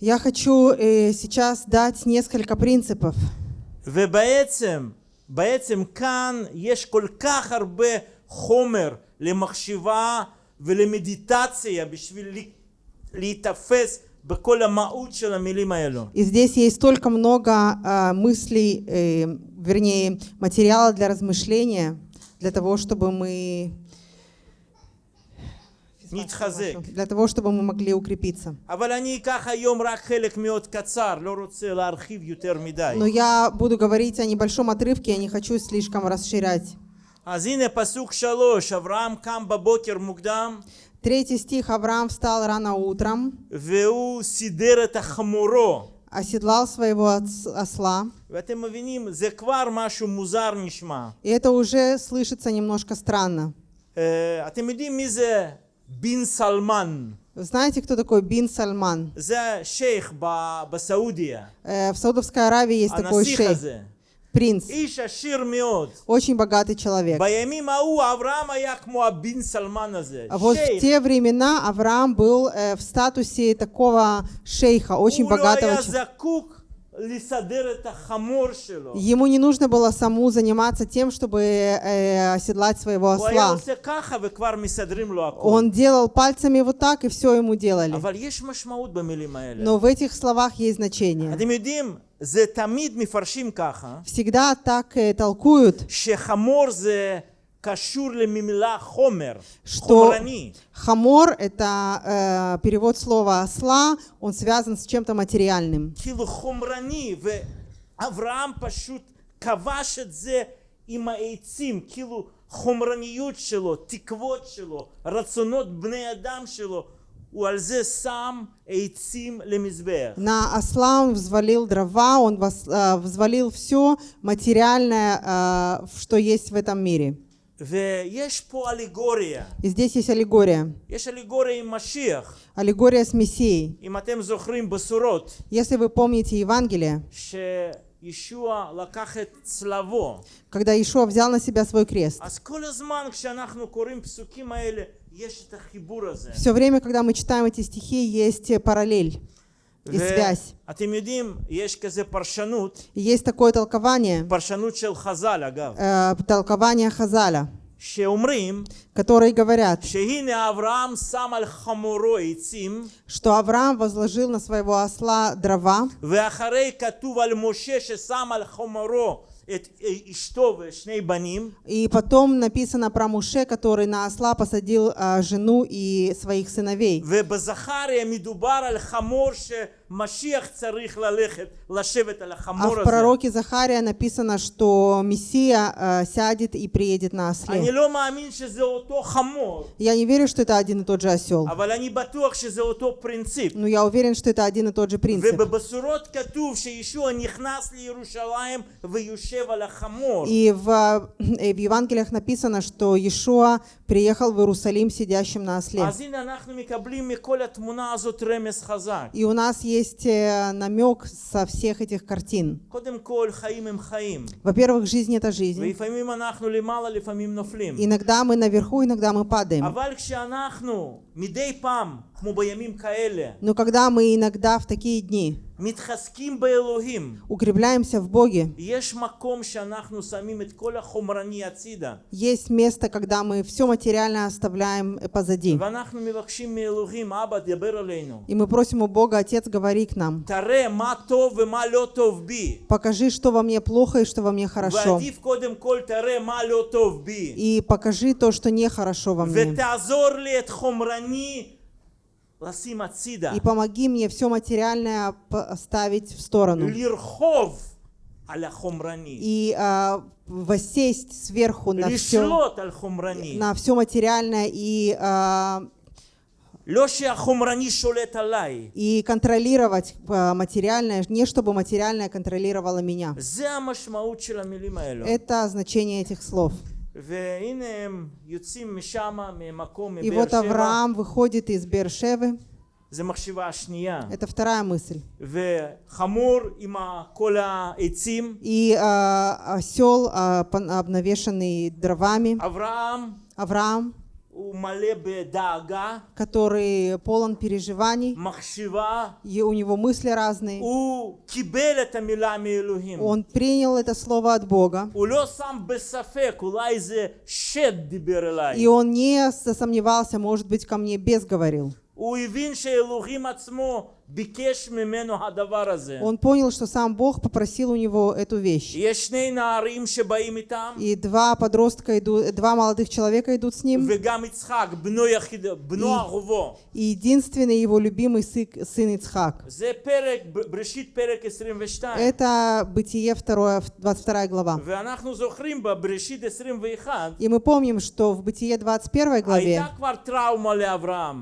Я хочу э, сейчас дать несколько принципов. ובעצם, בעצם כאן יש כל כך הרבה חומר למחשבה ולמדיטציה בשביל לי- להיתפס בכל המהות של המילים האלו. И здесь есть столько много а, мыслей, э, вернее, материала для размышления, для того, чтобы мы... נתחזק. Для того, чтобы мы могли укрепиться. אבל אני אקח היום רק חלק מאוד קצר, לא רוצה להרחיב יותר מדי. Но я буду говорить о небольшом отрывке, я не хочу слишком расширять. אז הנה פסוק שלוש, אברהם קם בבוקר מוקדם Третий стих. Авраам встал рано утром, והוא סידר את החמורו. оседлал своего отс- осла. ואתם מבינים, זה כבר משהו מוזר נשמע. И это уже слышится немножко странно. אה, אתם יודעים מי זה бин Салман. Знаете, кто такой бин Салман? За шейх ба, ба Саудия. Э, в Саудовской Аравии есть а такой шейх. Принц. Очень богатый человек. А вот в те времена Авраам был э, в статусе такого шейха, очень богатого человека Ему не нужно было саму заниматься тем, чтобы э, оседлать своего осла. Он делал пальцами вот так, и все ему делали. Но в этих словах есть значение. Всегда так э, толкуют, שחמור זה קשור למילה חומר, что חומרני. хамор — это э, перевод слова осла, он связан с чем-то материальным. כאילו חומרני, ואברהם פשוט כבש את זה עם העצים, כאילו חומרניות שלו, תקוות שלו, רצונות בני אדם שלו, הוא על זה שם עצים למזבח. На осла он взвалил дрова, он вос- э, взвалил все материальное, э, что есть в этом мире. И здесь есть аллегория. Есть Аллегория с Мессией. Если вы помните Евангелие, когда Ишуа взял на себя свой крест, все время, когда мы читаем эти стихи, есть параллель и связь. Есть такое толкование, э, толкование Хазаля, которые говорят, что Авраам возложил на своего осла дрова, и потом написано про Муше, который на осла посадил э, жену и своих сыновей. А в пророке Захария написано, что Мессия э, сядет и приедет на осле. Я не верю, что это один и тот же осел. Но ну, я уверен, что это один и тот же принцип. И в, и в Евангелиях написано, что Иешуа приехал в Иерусалим сидящим на осле. И у нас есть есть э, намек со всех этих картин. Во-первых, жизнь — это жизнь. Иногда мы наверху, иногда мы падаем. Но когда мы иногда в такие дни укрепляемся в Боге, есть место, когда мы все материальное оставляем э, позади. И мы просим у Бога, Отец, говори к нам. Покажи, что во мне плохо и что во мне хорошо. И покажи то, что нехорошо во мне. И помоги мне все материальное ставить в сторону. И а, воссесть сверху на все, на все материальное и а, и контролировать а, материальное, не чтобы материальное контролировало меня. Это значение этих слов. И вот Авраам выходит из Бершевы. Это вторая мысль. И э, осел, э, обнавешенный дровами. Авраам, Авраам который полон переживаний, и у него мысли разные. Он принял это слово от Бога. И он не сомневался, может быть, ко мне без говорил. Он понял, что сам Бог попросил у него эту вещь. И два подростка идут, два молодых человека идут с ним. И, и единственный его любимый сын, сын Ицхак. Это Бытие 2, 22 глава. И мы помним, что в Бытие 21 главе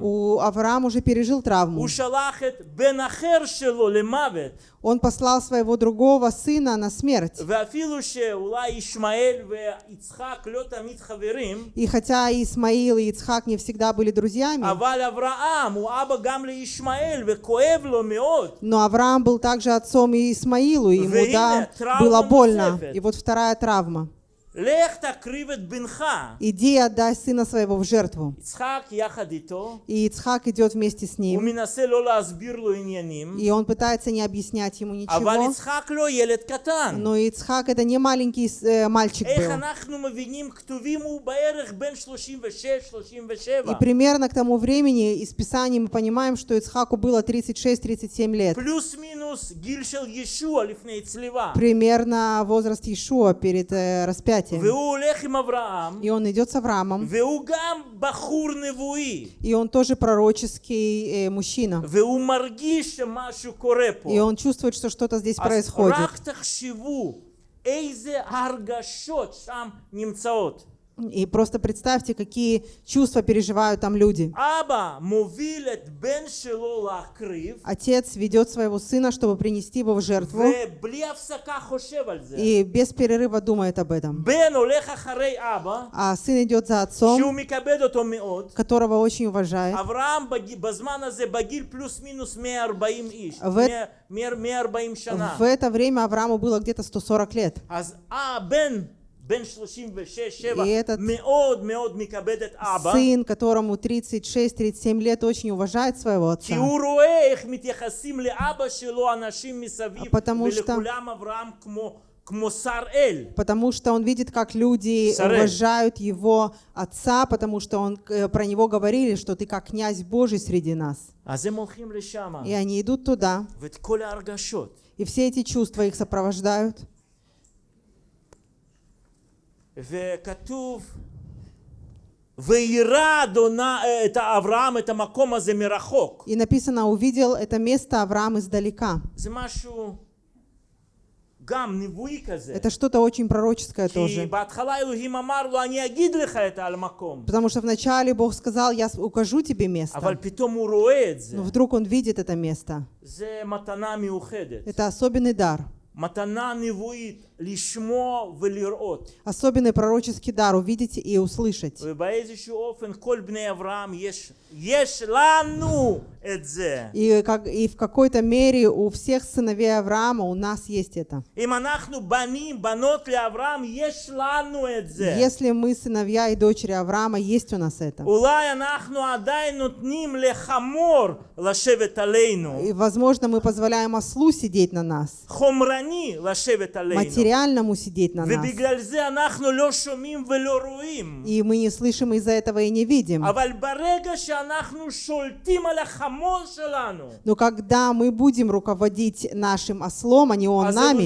у Авраам уже пережил травму. Он послал своего другого сына на смерть. И хотя Исмаил и Ицхак не всегда были друзьями, но Авраам был также отцом Исмаилу, и ему да, было больно. И вот вторая травма. Иди и отдай сына своего в жертву. И Ицхак идет вместе с ним. И он пытается не объяснять ему ничего. Но Ицхак это не маленький э, мальчик был. И примерно к тому времени из Писания мы понимаем, что Ицхаку было 36-37 лет. Плюс-минус Примерно возраст Иешуа перед э, распятием проклятием. И он идет с Авраамом. И он тоже пророческий э, мужчина. И он чувствует, что что-то здесь происходит. И просто представьте, какие чувства переживают там люди. Отец ведет своего сына, чтобы принести его в жертву. И без перерыва думает об этом. А сын идет за отцом, которого очень уважает. В, в это время Аврааму было где-то 140 лет. И этот сын, которому 36-37 лет, очень уважает своего отца. Потому что Потому что он видит, как люди уважают его отца, потому что он, э, про него говорили, что ты как князь Божий среди нас. И они идут туда. И все эти чувства их сопровождают. וכתוב, וירא אדוני את אברהם את המקום הזה מרחוק. И написано, увидел это место Авраам издалека. זה משהו גם נבואי כזה. Это что-то очень пророческое כי тоже. בהתחלה אלוהים אמר לו, אני אגיד לך את על המקום. Потому что вначале Бог сказал, я с- укажу тебе אבל место. פתאום הוא רואה את זה. Но вдруг он видит это место. זה מתנה מיוחדת. Это особенный дар. Особенный пророческий дар увидеть и услышать. И, как, и в какой-то мере у всех сыновей Авраама у нас есть это. Если мы сыновья и дочери Авраама, есть у нас это. И, возможно, мы позволяем ослу сидеть на нас. Материальному сидеть на нас. И мы не слышим из-за этого и не видим. Но когда мы будем руководить нашим ослом, а не он нами,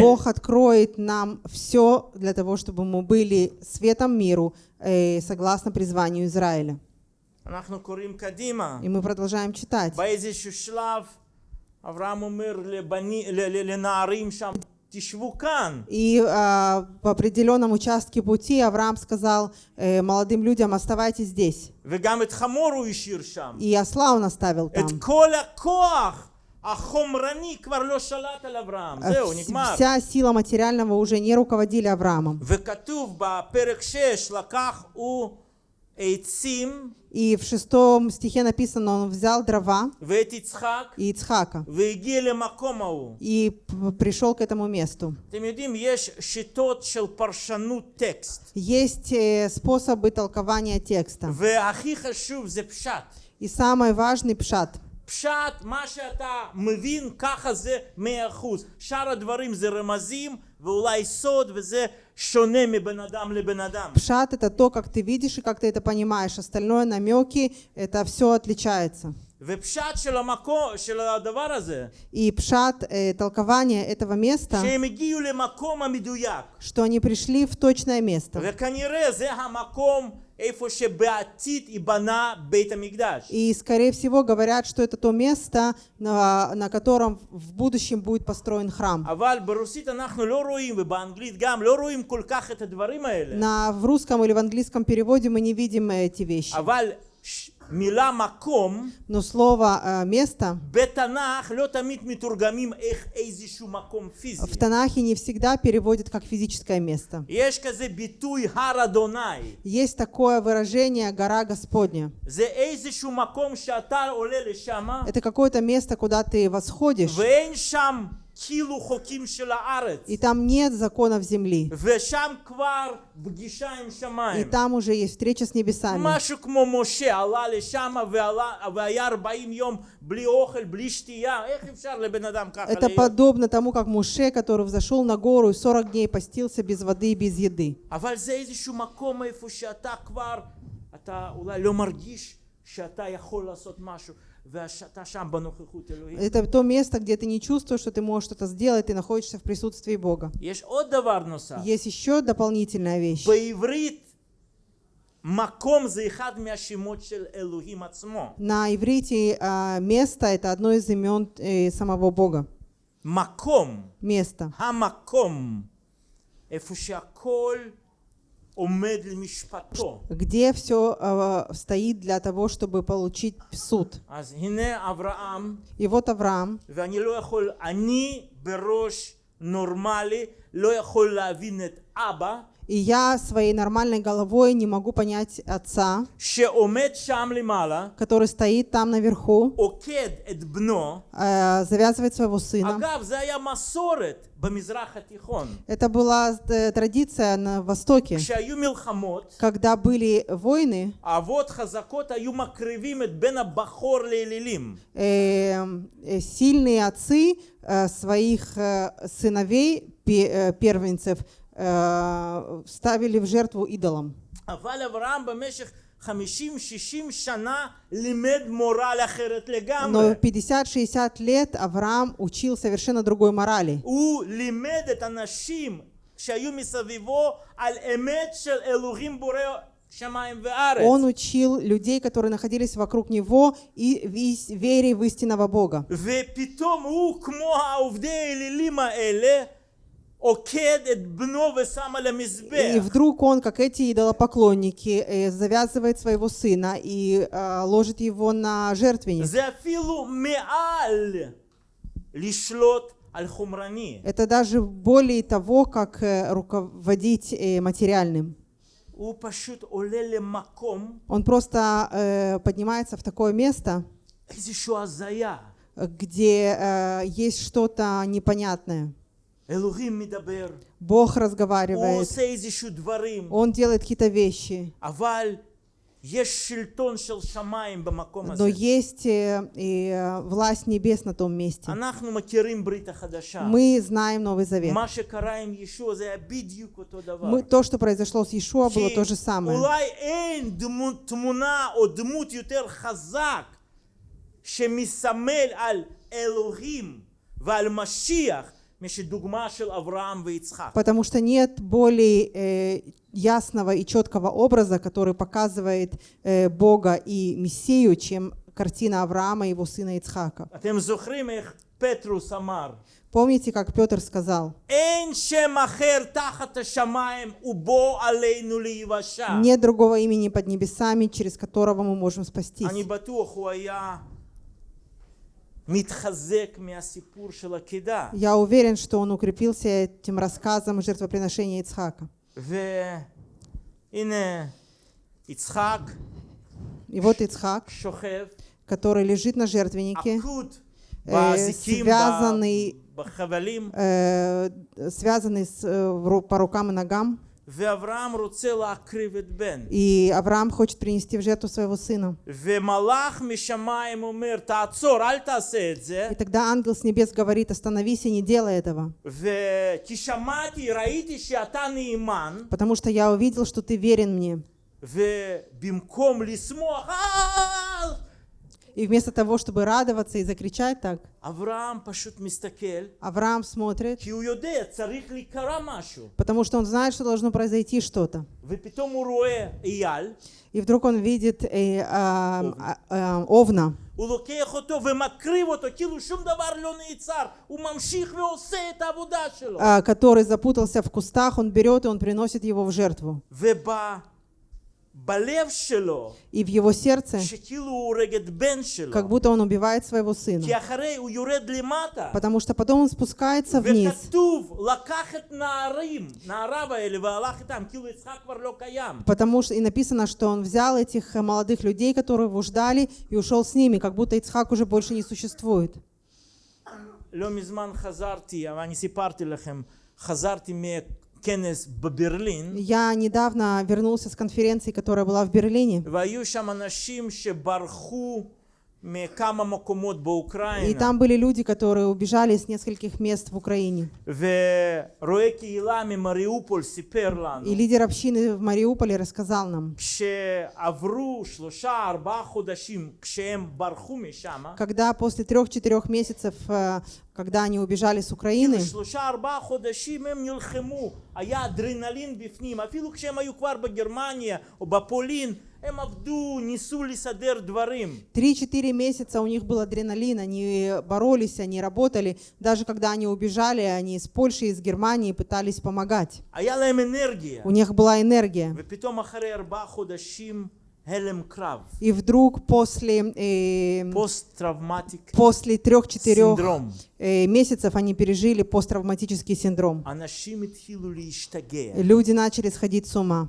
Бог откроет нам все для того, чтобы мы были светом миру, э, согласно призванию Израиля. И мы продолжаем читать. באיזשהו שלב אברהם אומר לבני, ל- ל- לנערים שם, תשבו כאן. И а, по определенном участке пути Авраам сказал э, молодым людям, оставайтесь здесь. וגם את חמור הוא השאיר שם. И осла он оставил там. את כל הכוח החומרני כבר לא שלט על אברהם. А זהו, вс- נגמר. Вся сила материального уже не руководили Авраамом. וכתוב בפרק 6, לקח הוא עצים И в шестом стихе написано, он взял дрова и Ицхака и пришел к этому месту. Есть э, способы толкования текста. И самый важный пшат – פשט, מה שאתה מבין, ככה זה מאה אחוז. שאר הדברים זה רמזים ואולי סוד, וזה שונה מבן אדם לבן אדם. Пшат это то, как ты видишь и как ты это понимаешь. Остальное намеки, это все отличается. ופשט של המקום, של הדבר הזה, И пшат, э, толкование этого места, שהם הגיעו למקום המדויק. что они пришли в точное место. וכנראה זה המקום и, скорее всего, говорят, что это то место, на, на котором в будущем будет построен храм. На, в русском или в английском переводе мы не видим эти вещи. אבל ש- מילה מקום, Но слово э, «место» בתנ"ך לא תמיד מתורגמים איך איזשהו מקום פיזי. в Танахе не всегда переводят как физическое место. יש כזה ביטוי הר אדוני. Есть такое выражение «гора Господня». זה איזשהו מקום שאתה עולה לשם, Это какое-то место, куда ты восходишь, ואין שם כאילו חוקים של הארץ. и там нет законов земли. ושם כבר פגישה עם И שמיים. там уже есть встреча с небесами. משהו כמו משה עלה לשם ועלה, והיה 40 יום בלי אוכל, בלי שתייה, איך אפשר לבן אדם ככה Это להיות? подобно тому, как Муше, который взошел на гору и 40 дней постился без воды и без еды. אבל זה איזשהו מקום איפה שאתה כבר, אתה אולי לא מרגיש שאתה יכול לעשות משהו, это то место, где ты не чувствуешь, что ты можешь что-то сделать, ты находишься в присутствии Бога. Есть еще дополнительная вещь. На иврите а, место — это одно из имен э, самого Бога. Маком. Место где все э, а, стоит для того, чтобы получить суд. И вот Авраам, я и я своей нормальной головой не могу понять отца, который стоит там наверху, э, завязывает своего сына. Это была э, традиция на Востоке. Когда были войны, э, сильные отцы своих сыновей, первенцев, э, ставили в жертву идолам. Но 50-60 лет Авраам учил совершенно другой морали. Он учил людей, которые находились вокруг него, и вере в истинного Бога. И вдруг он, как эти идолопоклонники, э, завязывает своего сына и э, ложит его на жертвенник. Это даже более того, как э, руководить материальным. Он просто поднимается в такое место, где есть что-то непонятное. אלוהים מדבר, Бог הוא разговаривает, עושה איזשהו דברים, Он делает какие-то вещи, אבל יש שלטון של שמיים במקום но הזה. есть э, и э, власть небес на том месте. אנחנו מכירים ברית החדשה. Мы знаем Новый Завет. מה שקרה עם ישוע זה היה בדיוק אותו דבר. Мы, то, что произошло с Иешуа, было כי то же самое. אולי אין דמו, תמונה או דמות יותר חזק שמסמל על אלוהים ועל משיח Потому что нет более э, ясного и четкого образа, который показывает э, Бога и Мессию, чем картина Авраама и его сына Ицхака. Помните, как Петр сказал? Нет другого имени под небесами, через которого мы можем спастись. Я уверен, что он укрепился этим рассказом жертвоприношения Ицхака. И вот Ицхак, который лежит на жертвеннике, э, э, связанный, связанный э, по рукам и ногам. ואברהם רוצה להקריב את בן. И Авраам хочет принести в жертву своего сына. ומלאך משמיים אומר, תעצור, אל תעשה את זה. И тогда ангел с небес говорит, остановись и не делай этого, וכי שמעתי, ראיתי שאתה נאמן, потому что я увидел, что ты верен мне. ובמקום לשמוח, "אה!" И вместо того, чтобы радоваться и закричать так, אברהם פשוט מסתכל, Авраам смотрит, כי הוא יודע, צריך להיקרא משהו. потому что он знает, что должно произойти что-то. ופתאום הוא רואה אייל, И вдруг он видит э, а, а, а, овна, הוא לוקח אותו ומקריב אותו, כאילו שום דבר לא נעצר, הוא ממשיך ועושה את העבודה שלו. а, который запутался в кустах, он берет и он приносит его в жертву. ובלב שלו, И в его сердце, שכאילו הוא הורג את בן שלו, как будто он убивает своего сына. כי אחרי הוא יורד למטה, Потому что потом он спускается вниз. וכתוב, לקח את נערים, נעריו האלה, והלך איתם, כאילו יצחק כבר לא קיים. Потому что и написано, что он взял этих э, молодых людей, которые его ждали, и ушел с ними, как будто Ицхак уже больше не существует. לא מזמן חזרתי, אבל אני סיפרתי לכם, חזרתי מכנס בברלין, Я недавно вернулся с конференции, которая была в Берлине, והיו שם אנשים שברחו מכמה מקומות и там были люди, которые убежали с нескольких мест в Украине. И лидер общины в Мариуполе рассказал нам, когда после трех-четырех месяцев, э, когда они убежали с Украины, Три-четыре месяца у них был адреналин, они боролись, они работали. Даже когда они убежали, они из Польши, из Германии пытались помогать. У них была энергия. И вдруг после, э, после трех-четырех э, месяцев они пережили посттравматический синдром. Люди начали сходить с ума.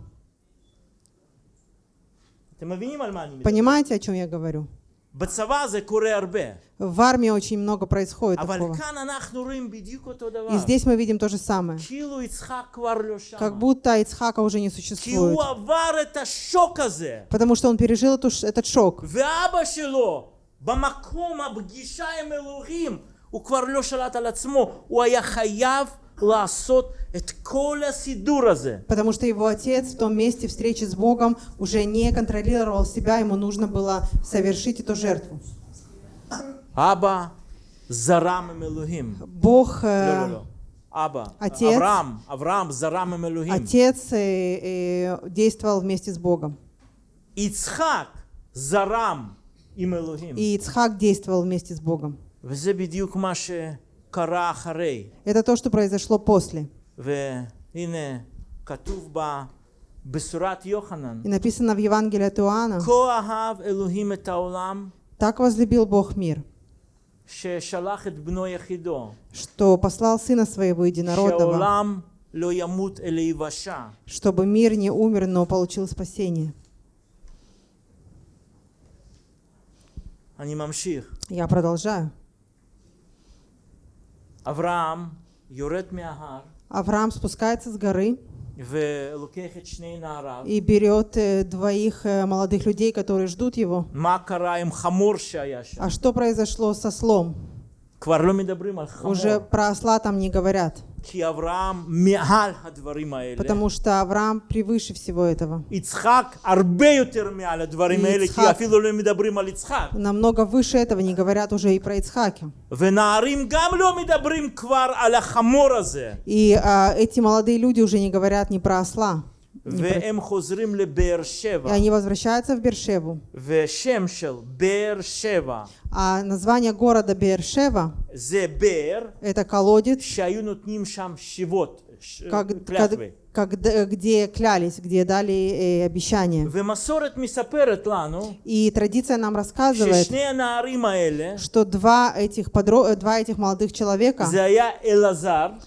Понимаете, о чем я говорю? בצבא זה קורה הרבה. В армии очень много происходит אבל такого. כאן אנחנו רואים בדיוק אותו И דבר. здесь мы видим то же самое. כאילו יצחק כבר לא שם. Как будто Ицхака уже не כי существует. הוא עבר את השוק הזה. Потому что он пережил эту ш- этот шок. ואבא שלו, במקום הפגישה עם אלוהים, הוא כבר לא שלט על עצמו, הוא היה חייב לעשות את כל הסידור הזה. Потому что его отец в том месте встречи с Богом уже не контролировал себя, ему нужно было совершить эту жертву. אבא זרם עם אלוהים. Бог, לא, э, לא, לא. אבא. отец. אברהם, אברהם זרם עם אלוהים. отец э, э, действовал вместе с Богом. יצחק זרם עם אלוהים. И Ицхак действовал вместе с Богом. וזה בדיוק מה שקרה אחרי. это то, что произошло после. И написано в Евангелии от Иоанна, так возлюбил Бог мир, что послал Сына Своего Единородного, чтобы мир не умер, но получил спасение. Я продолжаю. Авраам Авраам спускается с горы и берет э, двоих э, молодых людей, которые ждут его. А что произошло со слом? Уже про осла там не говорят. Потому что Авраам превыше всего этого. Ицхак намного выше этого не говорят уже и про Ицхаке. И а, эти молодые люди уже не говорят ни про осла. ни про- והם חוזרים לבאר И שבע. они возвращаются в Бершеву. ושם של באר שבע А название города Бершева זה באר – это колодец, שהיו נותנים שם שיבות, ש- как, клятвы. Как, где клялись, где дали э, обещание. И традиция нам рассказывает, что два этих, подро... Э, два этих молодых человека,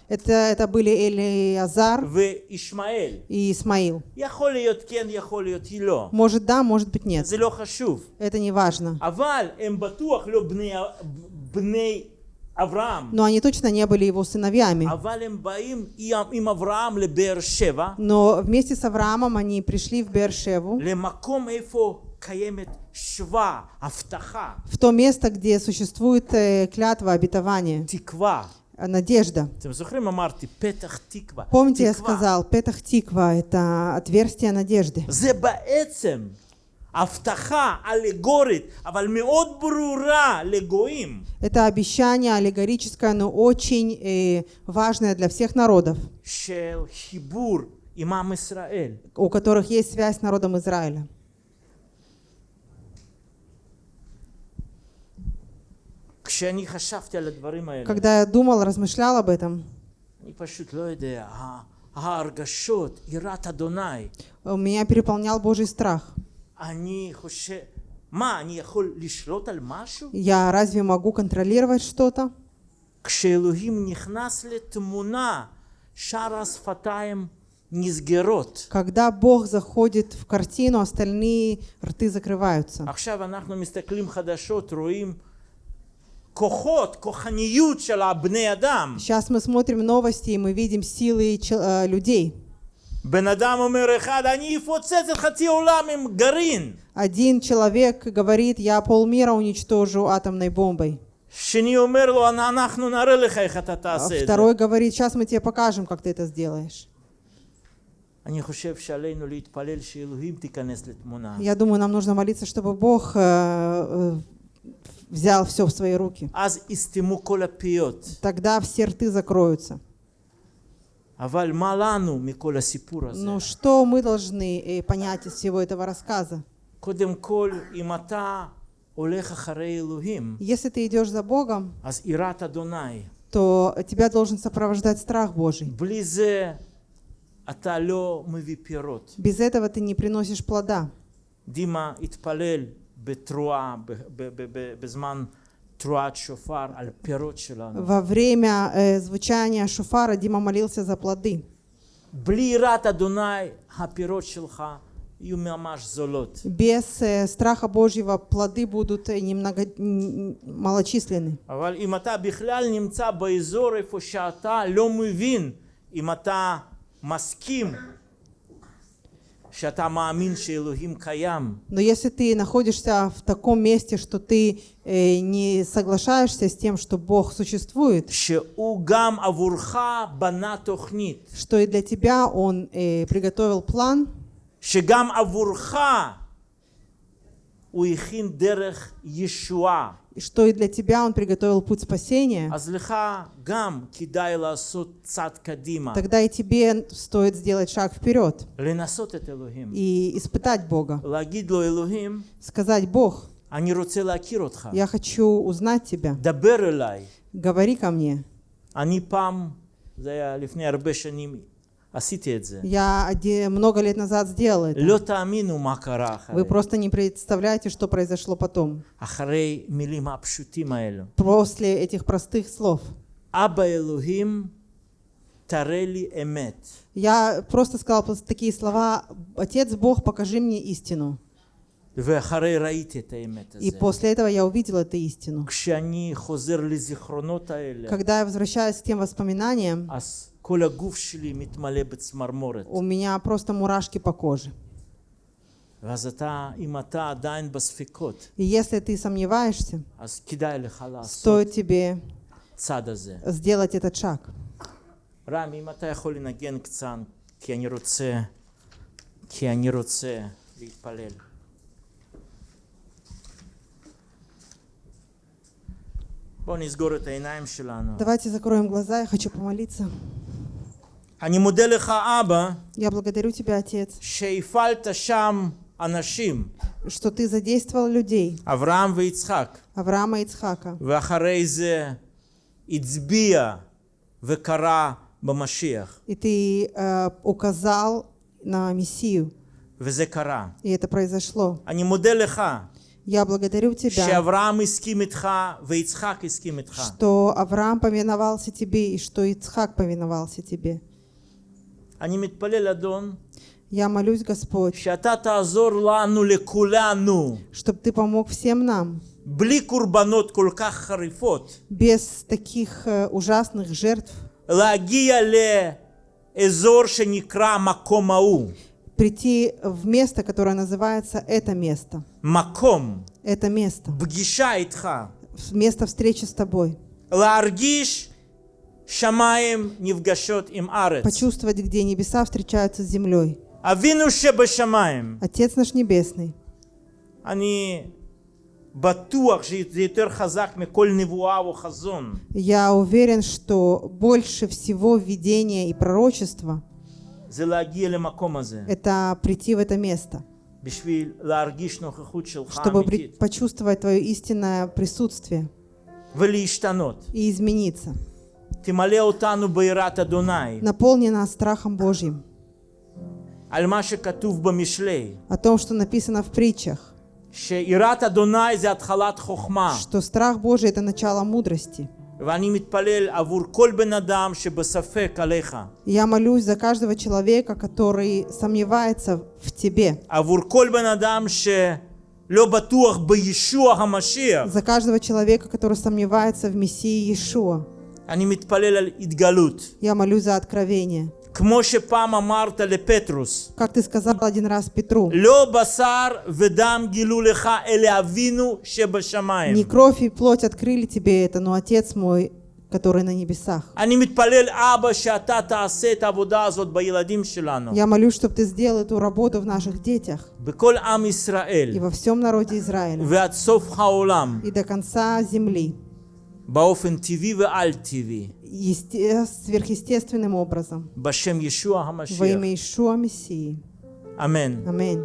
это, это были Элиазар и Исмаил. Может да, может быть нет. Это не важно. Но они точно не были его сыновьями. Но вместе с Авраамом они пришли в Бершеву, в то место, где существует э, клятва обетования, э, надежда. Помните, я сказал, Петах Тиква — это отверстие надежды. זה בעצם הבטחה אלגורית, אבל מאוד ברורה לגויים, Это обещание аллегорическое, но очень э, важное для всех народов, של חיבור עם עם ישראל. у которых есть связь с народом Израиля. כשאני חשבתי על הדברים האלה, Когда я думал, размышлял об этом, אני פשוט לא יודע, ה- ההרגשות, יראת אדוני, меня переполнял Божий страх. Я разве могу контролировать что-то? Когда Бог заходит в картину, остальные рты закрываются. Сейчас мы смотрим новости, и мы видим силы э, людей. Один человек говорит, я полмира уничтожу атомной бомбой. А второй говорит, сейчас мы тебе покажем, как ты это сделаешь. Я думаю, нам нужно молиться, чтобы Бог э, э, взял все в свои руки. Тогда все рты закроются. Но ну, что мы должны э, понять из всего этого рассказа? Если ты идешь за Богом, то тебя должен сопровождать страх Божий. Без этого ты не приносишь плода. Дима, התפלל בתרועה, ב- ב- ב- ב- בזמן תרועת שופר, על פירות שלנו. Во время э, звучания шуфара Дима молился за плоды. בלי יראת אדוני, הפירות שלך יהיו ממש זולות. Без э, страха Божьего плоды будут э, немного м, малочисленны. אבל אם אתה בכלל Но если ты находишься в таком месте, что ты э, не соглашаешься с тем, что Бог существует, שהוא גם עבורך בנה תוכנית, что и для тебя Он э, приготовил план, שגם עבורך הוא הכין דרך ישועה. и что и для тебя Он приготовил путь спасения, אז לך גם כדאי לעשות צעד קדימה, тогда и тебе стоит сделать шаг вперед לנסות את אלוהים. и испытать Бога. להגיד לו אלוהים, Сказать, Бог, אני רוצה להכיר אותך, я хочу узнать тебя, דבר אליי. говори ко мне. אני פעם, זה היה לפני הרבה שנים, עשיתי את זה. Я оде- много лет назад сделал это. לא תאמינו מה קרה אחרי. Вы просто не представляете, что произошло потом. אחרי מילים הפשוטים האלו. После этих простых слов. אבא אלוהים, תראה לי אמת. Я просто сказал просто такие слова, Отец Бог, покажи мне истину. ואחרי ראיתי את האמת И הזה. после этого я увидел эту истину. כשאני חוזר לזיכרונות האלה, Когда я возвращаюсь к тем воспоминаниям, אז כל הגוף שלי מתמלא בצמרמורת. у меня просто мурашки по коже. ואז אתה, אם אתה עדיין בספקות, И если ты сомневаешься, אז כדאי לך לעשות стоит тебе צעד הזה. сделать этот шаг. רם, אם אתה יכול לנגן קצת, כי אני רוצה, כי אני רוצה להתפלל. בואו נסגור את העיניים שלנו. Давайте закроем глаза, я хочу помолиться. אני מודה לך, אבא, Я благодарю тебя, Отец, שהפעלת שם אנשים, что ты задействовал людей, אברהם ויצחק, Авраама и Ицхака, ואחרי זה הצביע וקרא במשיח, И ты э, указал на Мессию, וזה קרה. и это произошло. אני מודה לך Я благодарю тебя, שאברהם הסכים איתך ויצחק הסכים איתך. что Авраам повиновался тебе и что Ицхак повиновался тебе. אני מתפלל, אדון, Я молюсь, Господь, שאתה תעזור לנו, לכולנו, чтобы ты помог всем нам, בלי קורבנות כל כך חריפות, без таких э, ужасных жертв, להגיע לאזור שנקרא מקום ההוא. прийти в место, которое называется это место. מקום, Это место. פגישה איתך. Место встречи с тобой. להרגיש Почувствовать, где небеса встречаются с землей. Отец наш Небесный. Они я уверен, что больше всего видения и пророчество это прийти в это место, чтобы почувствовать твое истинное присутствие и измениться. Наполни нас страхом Божьим, על מה שכתוב במשלי. о том, что написано в притчах, שיראת אדוני זה התחלת חוכמה. что страх Божий – это начало мудрости. ואני מתפלל עבור כל בן אדם שבספק עליך. Я молюсь за каждого человека, который сомневается в тебе, עבור כל בן אדם שלא בטוח בישוע המשיח. за каждого человека, который сомневается в Мессии Иешуа. Я молюсь за откровение. Как ты сказал один раз Петру, не кровь и плоть открыли тебе это, но Отец мой, который на небесах. Я молюсь, чтобы ты сделал эту работу в наших детях. И во всем народе Израиля. И до конца земли. Есте... Сверхъестественным образом. Башем Иешуа Хамашиах. Во имя Иешуа Мессии. Аминь. Аминь.